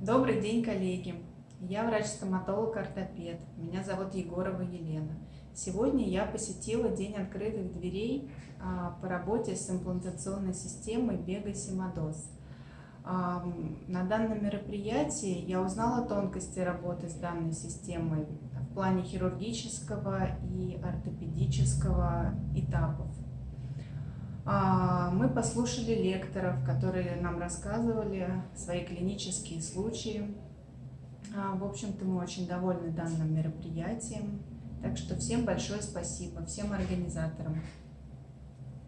Добрый день, коллеги! Я врач-стоматолог-ортопед. Меня зовут Егорова Елена. Сегодня я посетила День открытых дверей а, по работе с имплантационной системой Бега Симадос. А, на данном мероприятии я узнала тонкости работы с данной системой в плане хирургического и ортопедического этапов. Мы послушали лекторов, которые нам рассказывали свои клинические случаи. А, в общем-то, мы очень довольны данным мероприятием. Так что всем большое спасибо, всем организаторам.